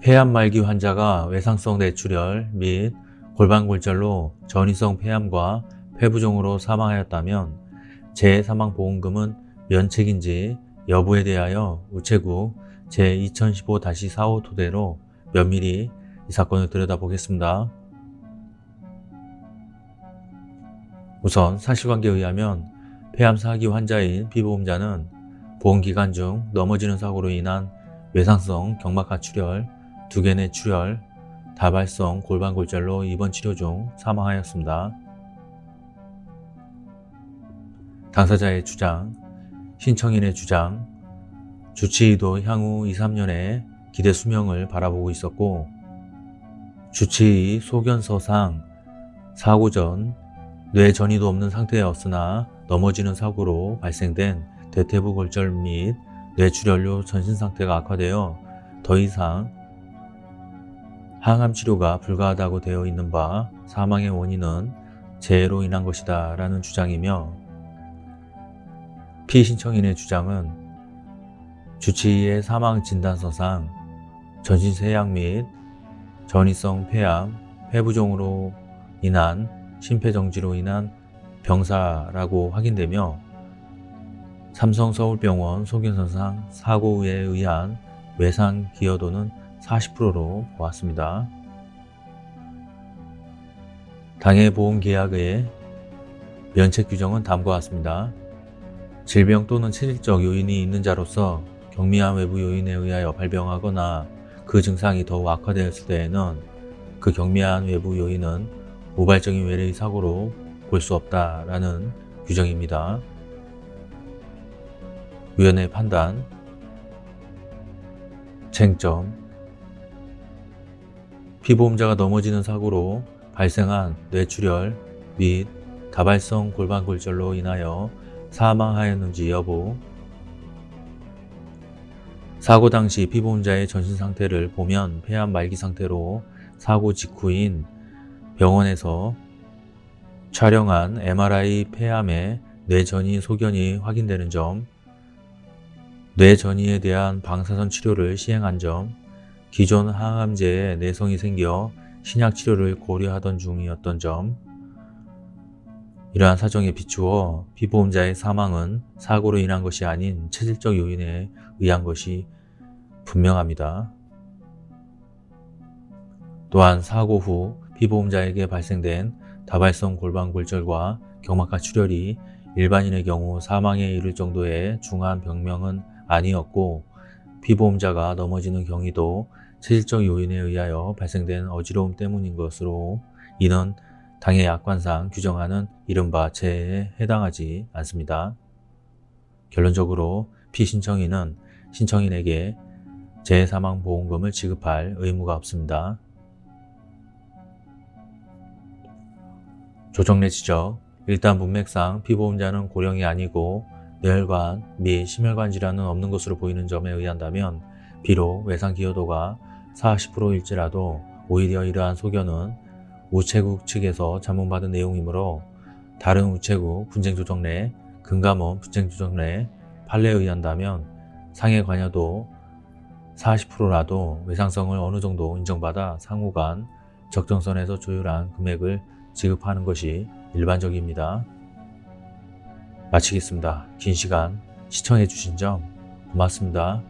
폐암 말기 환자가 외상성 뇌출혈 및 골반골절로 전이성 폐암과 폐부종으로 사망하였다면 재사망보험금은 면책인지 여부에 대하여 우체국 제2015-45 토대로 면밀히 이 사건을 들여다보겠습니다. 우선 사실관계에 의하면 폐암 사기 환자인 피보험자는 보험기간 중 넘어지는 사고로 인한 외상성 경막하 출혈, 두개내 출혈, 다발성 골반골절로 입원 치료 중 사망하였습니다. 당사자의 주장, 신청인의 주장, 주치의도 향후 2, 3년의 기대 수명을 바라보고 있었고 주치의 소견서상 사고 전 뇌 전이도 없는 상태였으나 넘어지는 사고로 발생된 대퇴부 골절 및 뇌출혈로 전신 상태가 악화되어 더 이상 항암 치료가 불가하다고 되어 있는 바 사망의 원인은 재해로 인한 것이다 라는 주장이며 피신청인의 주장은 주치의의 사망 진단서상 전신세약 및 전이성 폐암, 폐부종으로 인한 심폐정지로 인한 병사라고 확인되며 삼성서울병원 소견서상 사고에 의한 외상 기여도는 40%로 보았습니다. 당해 보험계약의 면책 규정은 다음과 같습니다. 질병 또는 체질적 요인이 있는 자로서 경미한 외부 요인에 의하여 발병하거나 그 증상이 더욱 악화되었을 때에는 그 경미한 외부 요인은 우발적인 외래의 사고로 볼 수 없다라는 규정입니다. 위원회 판단 쟁점 피보험자가 넘어지는 사고로 발생한 뇌출혈 및 다발성 골반골절로 인하여 사망하였는지 여부. 사고 당시 피보험자의 전신 상태를 보면 폐암 말기 상태로 사고 직후인 병원에서 촬영한 MRI 폐암의 뇌전이 소견이 확인되는 점, 뇌전이에 대한 방사선 치료를 시행한 점, 기존 항암제에 내성이 생겨 신약 치료를 고려하던 중이었던 점, 이러한 사정에 비추어 피보험자의 사망은 사고로 인한 것이 아닌 체질적 요인에 의한 것이 분명합니다. 또한 사고 후 피보험자에게 발생된 다발성 골반골절과 경막하 출혈이 일반인의 경우 사망에 이를 정도의 중한 병명은 아니었고 피보험자가 넘어지는 경위도 체질적 요인에 의하여 발생된 어지러움 때문인 것으로 이는 당해 약관상 규정하는 이른바 재해에 해당하지 않습니다. 결론적으로 피신청인은 신청인에게 재해사망보험금을 지급할 의무가 없습니다. 조정래 지적 일단 문맥상 피보험자는 고령이 아니고 뇌혈관 및 심혈관 질환은 없는 것으로 보이는 점에 의한다면 비록 외상 기여도가 40%일지라도 오히려 이러한 소견은 우체국 측에서 자문받은 내용이므로 다른 우체국 분쟁조정 내 금감원 분쟁조정 내 판례에 의한다면 상해 관여도 40%라도 외상성을 어느 정도 인정받아 상호간 적정선에서 조율한 금액을 지급하는 것이 일반적입니다. 마치겠습니다. 긴 시간 시청해 주신 점 고맙습니다.